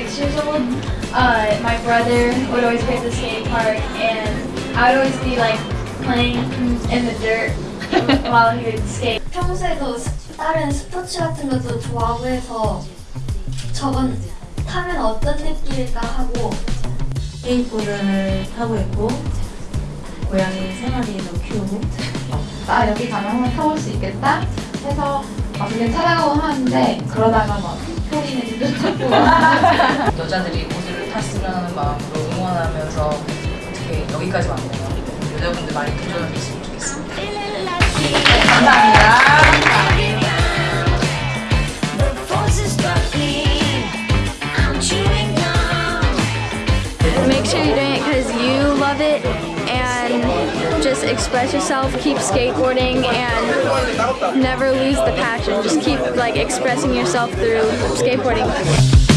six years old, uh, my brother would always go to the skate park, and I would always be like playing in the dirt while he would skate. 평소에도 다른 스포츠 같은 것도 좋아하고 해서 저건 타면 어떤 느낌일까 하고 스케이트보드를 타고 있고 고양이 세 마리도 키우고 아 여기 가면 한번 타볼 수 있겠다 해서 어떻게 찾아가고 하는데 그러다가 막 찾고 여자들이 보드를 탔으면 하는 마음으로 응원하면서 어떻게 여기까지 왔네요. 여자분들 많이 도전을 했으면 좋겠습니다. Make sure you're doing it because you love it express yourself, keep skateboarding and never lose the passion. Just keep like expressing yourself through skateboarding.